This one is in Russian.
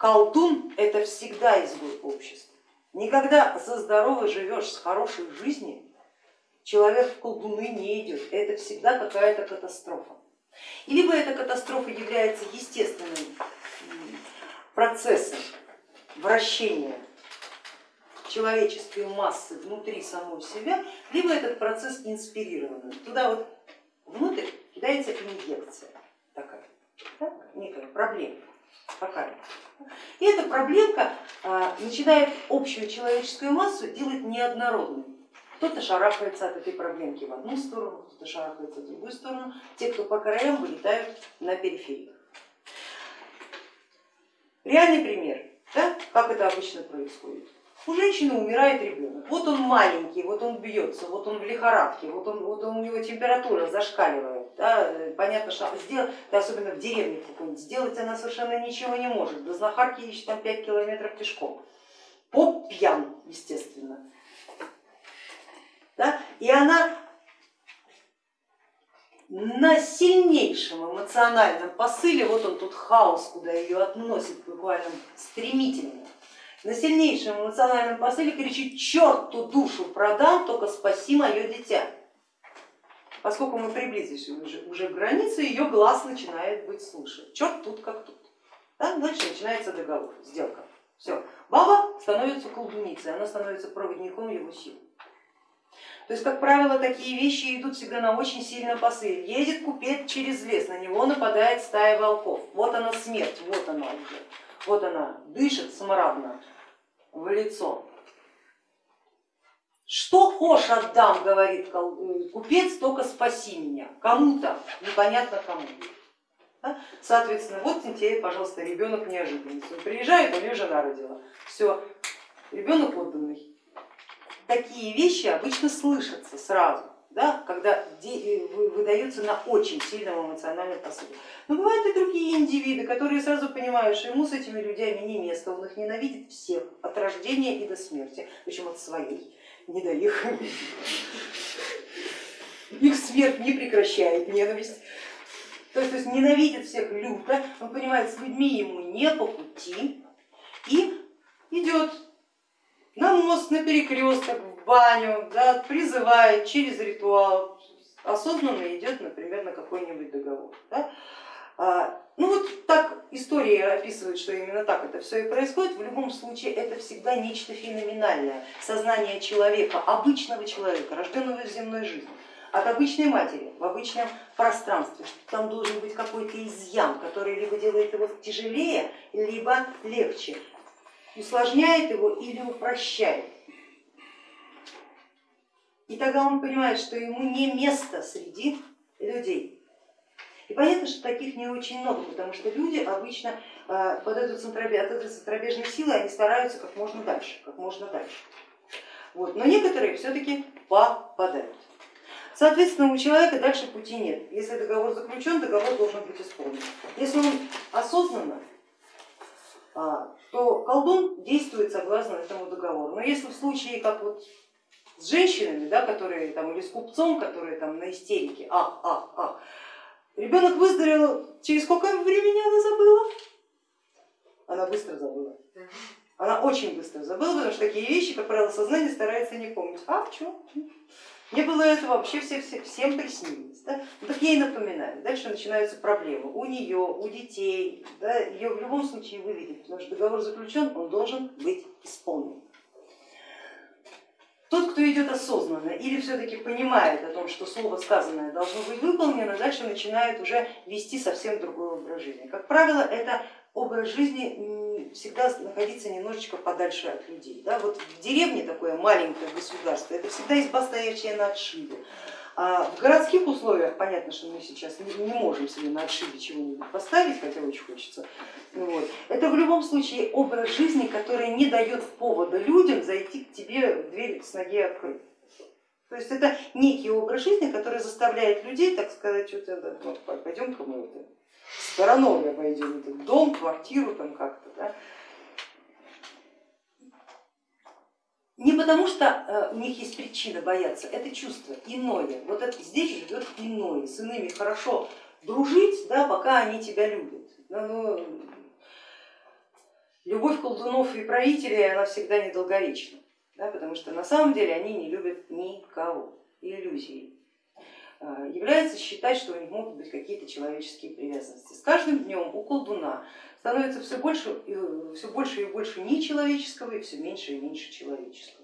колдун это всегда изгой общества. Никогда за здорово живешь с хорошей жизнью, человек в колдуны не идет, это всегда какая-то катастрофа. И либо эта катастрофа является естественным процессом вращения человеческой массы внутри самой себя, либо этот процесс инспирированный. Туда вот внутрь кидается инъекция такая, да? некая проблема такая. И эта проблемка а, начинает общую человеческую массу делать неоднородной. Кто-то шарахается от этой проблемки в одну сторону, кто-то шарахается в другую сторону. Те, кто по краям, вылетают на периферию. Реальный пример, да, как это обычно происходит. У женщины умирает ребенок, вот он маленький, вот он бьется, вот он в лихорадке, вот, он, вот он, у него температура зашкаливает. Да, понятно, что сделать, особенно в деревне какой-нибудь, сделать она совершенно ничего не может. До знахарки еще там 5 километров пешком. Поп пьян, естественно. Да? И она на сильнейшем эмоциональном посыле, вот он тут хаос, куда ее относит буквально стремительно, на сильнейшем эмоциональном посыле кричит, черт ту душу продам, только спаси мое дитя. Поскольку мы приблизились уже, уже к границе, ее глаз начинает быть слышен. Черт тут как тут. Да? Дальше начинается договор, сделка. Все. Баба становится колдуницей, она становится проводником его сил. То есть, как правило, такие вещи идут всегда на очень сильном посыле. Едет купец через лес, на него нападает стая волков. Вот она смерть, вот она уже. Вот она дышит смрадно в лицо. Что хошь отдам, говорит купец, только спаси меня. Кому-то, непонятно кому. Соответственно, вот тебе, пожалуйста, ребенок неожиданности. Он приезжает, у нее жена родила. Все, ребенок отданный такие вещи обычно слышатся сразу, да, когда э, выдаются на очень сильном эмоциональном посыле. Но бывают и другие индивиды, которые сразу понимают, что ему с этими людьми не место, он их ненавидит всех от рождения и до смерти, причем от своей, не до их. Их смерть не прекращает ненависть. То есть, то есть ненавидит всех люто, он понимает, с людьми ему не по пути и идет на мост, на перекресток, баню, да, призывает через ритуал, осознанно идет, например, на какой-нибудь договор. Да. А, ну вот так история описывает, что именно так это все и происходит. В любом случае это всегда нечто феноменальное, сознание человека, обычного человека, рожденного в земной жизни от обычной матери в обычном пространстве, что там должен быть какой-то изъян, который либо делает его тяжелее, либо легче усложняет его или упрощает. И тогда он понимает, что ему не место среди людей. И понятно, что таких не очень много, потому что люди обычно э, под эту центробеж, от этой центробежной силы они стараются как можно дальше, как можно дальше. Вот. Но некоторые все-таки попадают. Соответственно, у человека дальше пути нет. Если договор заключен, договор должен быть исполнен. Если он осознанно а, то колдун действует согласно этому договору. Но если в случае, как вот с женщинами, да, которые там, или с купцом, которые там на истерике, а, а, а, ребенок выздоровел, через сколько времени она забыла? Она быстро забыла. Она очень быстро забыла, потому что такие вещи, как правило, сознание старается не помнить. А, чем? Мне было это вообще все, все, всем приснилось. Да? Ну, так ей напоминаю. Дальше начинаются проблемы у нее, у детей. Да? Ее в любом случае выведет, потому что договор заключен, он должен быть исполнен. Тот, кто идет осознанно или все-таки понимает о том, что слово сказанное должно быть выполнено, дальше начинает уже вести совсем другое образ жизни. Как правило, это образ жизни всегда находиться немножечко подальше от людей. Да? Вот в деревне такое маленькое государство, это всегда изба, стоящая на отшибе. А в городских условиях понятно, что мы сейчас не, можем себе на отшибе чего-нибудь поставить, хотя очень хочется. Вот. Это в любом случае образ жизни, который не дает повода людям зайти к тебе в дверь с ноги открыть. То есть это некий образ жизни, который заставляет людей, так сказать, вот, пойдем-ка мы это стороной обойдем этот дом, квартиру там как-то. Да? Не потому что э, у них есть причина бояться, это чувство иное. Вот это, здесь живет иное, с иными хорошо дружить, да, пока они тебя любят. Ну, любовь колдунов и правителей, она всегда недолговечна, да, потому что на самом деле они не любят никого, иллюзии. А, является считать, что у них могут быть какие-то человеческие привязанности. С каждым днем у колдуна становится все больше, все больше и больше нечеловеческого и все меньше и меньше человеческого.